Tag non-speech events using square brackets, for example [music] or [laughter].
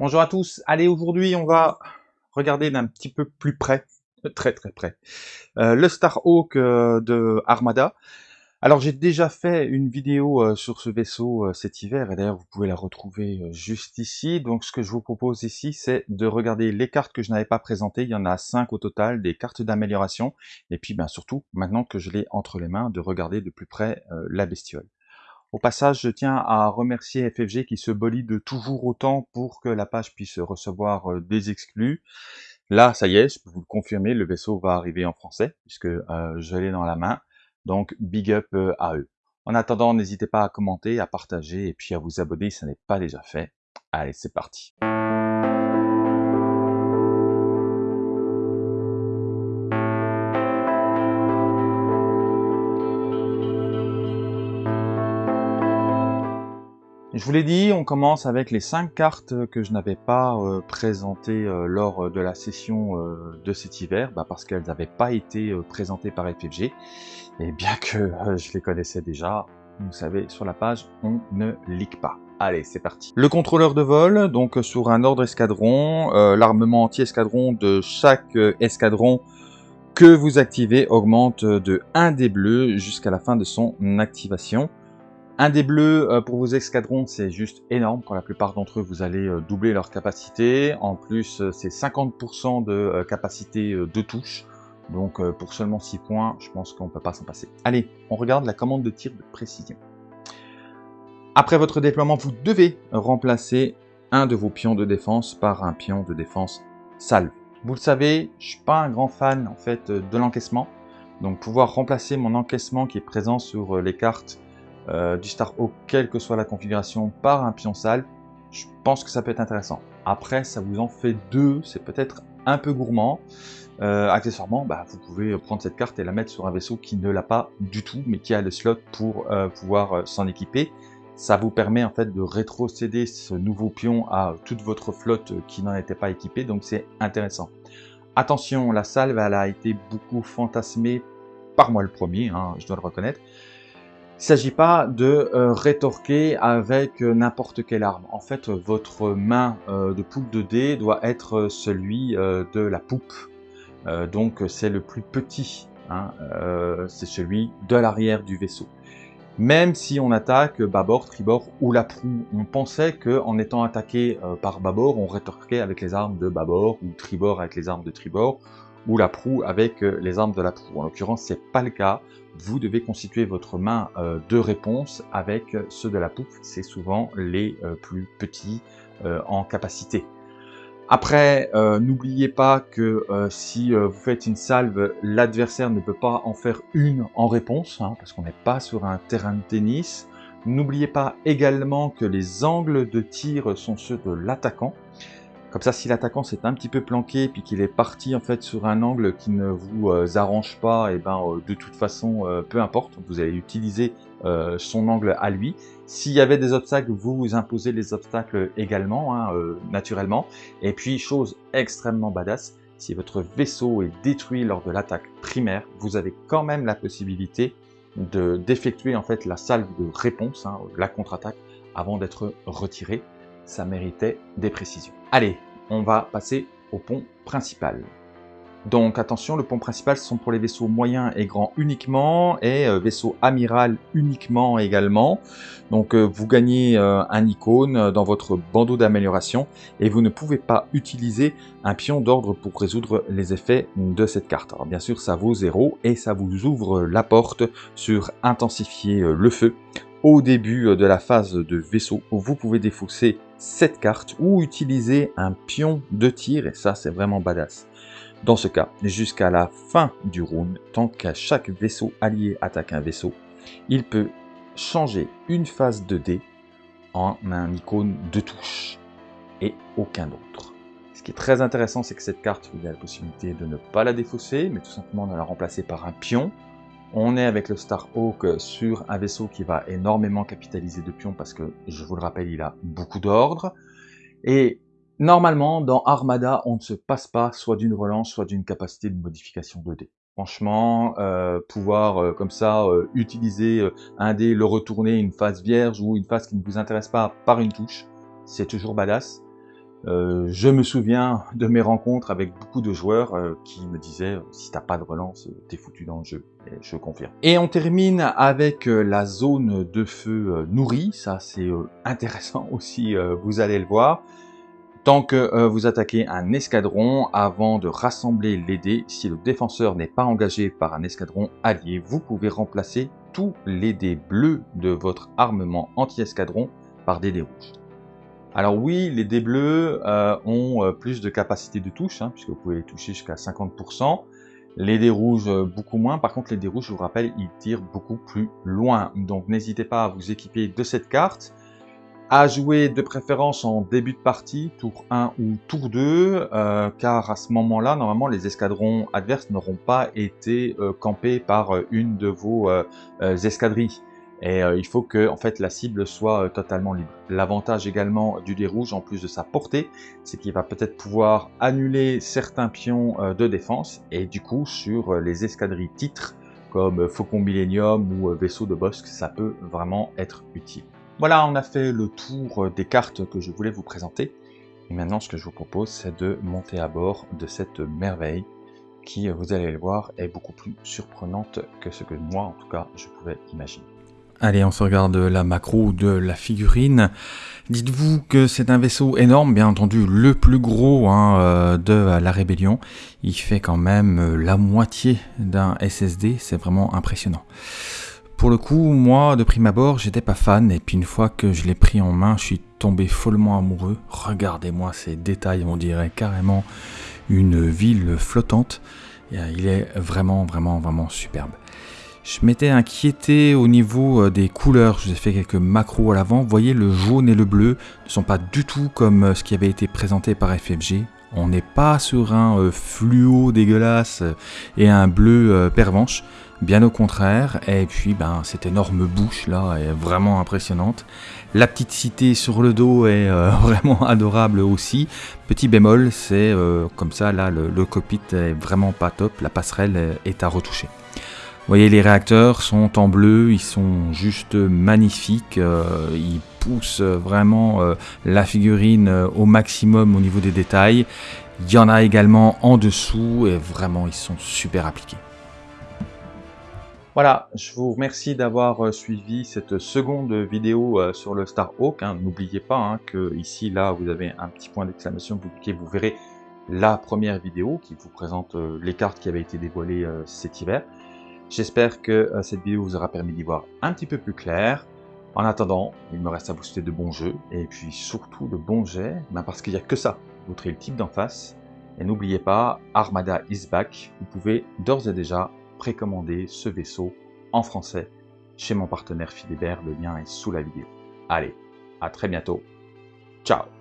Bonjour à tous, allez aujourd'hui on va regarder d'un petit peu plus près, très très près, euh, le Starhawk euh, de Armada. Alors j'ai déjà fait une vidéo euh, sur ce vaisseau cet hiver, et d'ailleurs vous pouvez la retrouver juste ici. Donc ce que je vous propose ici, c'est de regarder les cartes que je n'avais pas présentées, il y en a 5 au total, des cartes d'amélioration, et puis bien surtout, maintenant que je l'ai entre les mains, de regarder de plus près la bestiole. Au passage, je tiens à remercier FFG qui se bolide toujours autant pour que la page puisse recevoir euh, des exclus. Là, ça y est, je peux vous le confirmer, le vaisseau va arriver en français, puisque euh, je l'ai dans la main. Donc, big up euh, à eux. En attendant, n'hésitez pas à commenter, à partager et puis à vous abonner si n'est pas déjà fait. Allez, c'est parti. Je vous l'ai dit, on commence avec les 5 cartes que je n'avais pas euh, présentées euh, lors de la session euh, de cet hiver, bah, parce qu'elles n'avaient pas été présentées par FFG, et bien que je les connaissais déjà, vous savez, sur la page, on ne leak pas. Allez, c'est parti. Le contrôleur de vol, donc sur un ordre escadron, l'armement anti-escadron de chaque escadron que vous activez augmente de 1 des bleus jusqu'à la fin de son activation. Un des bleus euh, pour vos escadrons, c'est juste énorme. Pour la plupart d'entre eux, vous allez euh, doubler leur capacité. En plus, euh, c'est 50% de capacité de touche. Donc pour seulement 6 points, je pense qu'on ne peut pas s'en passer. Allez, on regarde la commande de tir de précision. Après votre déploiement, vous devez remplacer un de vos pions de défense par un pion de défense salve. Vous le savez, je suis pas un grand fan en fait de l'encaissement. Donc pouvoir remplacer mon encaissement qui est présent sur les cartes euh, du Starhawk, quelle que soit la configuration, par un pion sale, je pense que ça peut être intéressant. Après, ça vous en fait deux, c'est peut-être un peu gourmand. Euh, accessoirement, bah, vous pouvez prendre cette carte et la mettre sur un vaisseau qui ne l'a pas du tout, mais qui a le slot pour euh, pouvoir s'en équiper. Ça vous permet en fait de rétrocéder ce nouveau pion à toute votre flotte qui n'en était pas équipée, donc c'est intéressant. Attention, la salve elle a été beaucoup fantasmée par moi le premier, hein, je dois le reconnaître. Il ne s'agit pas de euh, rétorquer avec euh, n'importe quelle arme. En fait, votre main euh, de poupe de dés doit être celui de la poupe. donc c'est le plus petit. Hein, c'est celui de l'arrière du vaisseau. Même si on attaque bâbord, tribord ou la proue, on pensait qu'en étant attaqué par bâbord, on rétorquait avec les armes de bâbord ou tribord avec les armes de tribord ou la proue avec euh, les armes de la proue. En l'occurrence, c'est pas le cas. Vous devez constituer votre main euh, de réponse avec ceux de la poupe. C'est souvent les euh, plus petits en capacité. Après, n'oubliez pas que si vous faites une salve, l'adversaire ne peut pas en faire une en réponse, hein, parce qu'on n'est pas sur un terrain de tennis. N'oubliez pas également que les angles de tir sont ceux de l'attaquant. Comme ça, si l'attaquant s'est un petit peu planqué puis qu'il est parti en fait sur un angle qui ne vous euh, arrange pas, et eh ben euh, de toute façon, euh, peu importe, vous allez utiliser son angle à lui. S'il y avait des obstacles, vous imposez les obstacles également, hein, naturellement. Et puis, chose extrêmement badass, si votre vaisseau est détruit lors de l'attaque primaire, vous avez quand même la possibilité de d'effectuer en fait la salve de réponse, hein, la contre-attaque, avant d'être retiré ça méritait des précisions. Allez, on va passer au pont principal. Donc attention, le pont principal ce sont pour les vaisseaux moyens et grands uniquement, et euh, vaisseau amiral uniquement également. Donc euh, vous gagnez euh, un icône dans votre bandeau d'amélioration, et vous ne pouvez pas utiliser un pion d'ordre pour résoudre les effets de cette carte. Alors bien sûr ça vaut 0, et ça vous ouvre la porte sur intensifier le feu, au début de la phase de vaisseau, vous pouvez défausser cette carte ou utiliser un pion de tir, et ça c'est vraiment badass. Dans ce cas, jusqu'à la fin du round, tant qu'à chaque vaisseau allié attaque un vaisseau, il peut changer une phase de dé en un icône de touche et aucun autre. Ce qui est très intéressant, c'est que cette carte, vous avez la possibilité de ne pas la défausser, mais tout simplement de la remplacer par un pion on est avec le Starhawk sur un vaisseau qui va énormément capitaliser de pions parce que, je vous le rappelle, il a beaucoup d'ordre. Et normalement, dans Armada, on ne se passe pas soit d'une relance, soit d'une capacité de modification de dés. Franchement, euh, pouvoir euh, comme ça euh, utiliser un dé, le retourner une phase vierge ou une phase qui ne vous intéresse pas par une touche, c'est toujours badass. Euh, je me souviens de mes rencontres avec beaucoup de joueurs euh, qui me disaient euh, si t'as pas de relance, t'es foutu dans le jeu. Je confirme. Et on termine avec la zone de feu nourrie. Ça c'est intéressant [laughs] aussi, vous allez le voir. Tant que vous attaquez un escadron, avant de rassembler les dés, si le défenseur n'est pas engagé par un escadron allié, vous pouvez remplacer tous les dés bleus de votre armement anti-escadron par des dés rouges. Alors oui, les dés bleus euh, ont euh, plus de capacité de touche, hein, puisque vous pouvez les toucher jusqu'à 50%. Les dés rouges, euh, beaucoup moins. Par contre, les dés rouges, je vous rappelle, ils tirent beaucoup plus loin. Donc n'hésitez pas à vous équiper de cette carte. À jouer de préférence en début de partie, tour 1 ou tour 2, car à ce moment-là, normalement, les escadrons adverses n'auront pas été campés par une de vos escadrilles. Et euh, il faut que en fait, la cible soit euh, totalement libre. L'avantage également du dé rouge, en plus de sa portée, c'est qu'il va peut-être pouvoir annuler certains pions euh, de défense, et du coup, sur les escadrilles titres, comme Faucon Millennium ou Vaisseau de Bosque, ça peut vraiment être utile. Voilà, on a fait le tour des cartes que je voulais vous présenter. Et maintenant, ce que je vous propose, c'est de monter à bord de cette merveille qui, vous allez le voir, est beaucoup plus surprenante que ce que moi, en tout cas, je pouvais imaginer. Allez, on se regarde la macro de la figurine. Dites-vous que c'est un vaisseau énorme, bien entendu le plus gros hein, euh, de la rébellion. Il fait quand même euh, la moitié d'un SSD, c'est vraiment impressionnant. Pour le coup, moi, de prime abord, j'étais pas fan, et puis une fois que je l'ai pris en main, je suis tombé follement amoureux. Regardez-moi ces détails, on dirait carrément une ville flottante. Il est vraiment, vraiment, vraiment superbe. Je m'étais inquiété au niveau euh, des couleurs, je vous ai fait quelques macros à l'avant. Vous voyez, le jaune et le bleu ne sont pas du tout comme euh, ce qui avait été présenté par FFG. On n'est pas sur un euh, fluo dégueulasse et un bleu pervenche, bien au contraire. Et puis, ben, cette énorme bouche là est vraiment impressionnante. La petite cité sur le dos est [laughs] vraiment adorable aussi. Petit bémol, c'est comme ça, là, le, le cockpit est vraiment pas top. La passerelle est à retoucher. Vous voyez, les réacteurs sont en bleu, ils sont juste magnifiques, euh, ils poussent vraiment euh, la figurine euh, au maximum au niveau des détails. Il y en a également en dessous et vraiment ils sont super appliqués. Voilà, je vous remercie d'avoir suivi cette seconde vidéo sur le Starhawk. Hein. N'oubliez pas hein, que ici, là, vous avez un petit point d'exclamation, vous vous verrez la première vidéo qui vous présente les cartes qui avaient été dévoilées cet hiver. J'espère que euh, cette vidéo vous aura permis d'y voir un petit peu plus clair. En attendant, il me reste à vous souhaiter de bons jeux, et puis surtout de bons jets, ben parce qu'il n'y a que ça. Vous le type d'en face. Et n'oubliez pas, Armada is back. Vous pouvez d'ores et déjà précommander ce vaisseau en français chez mon partenaire Philibert. Le lien est sous la vidéo. Allez, à très bientôt. Ciao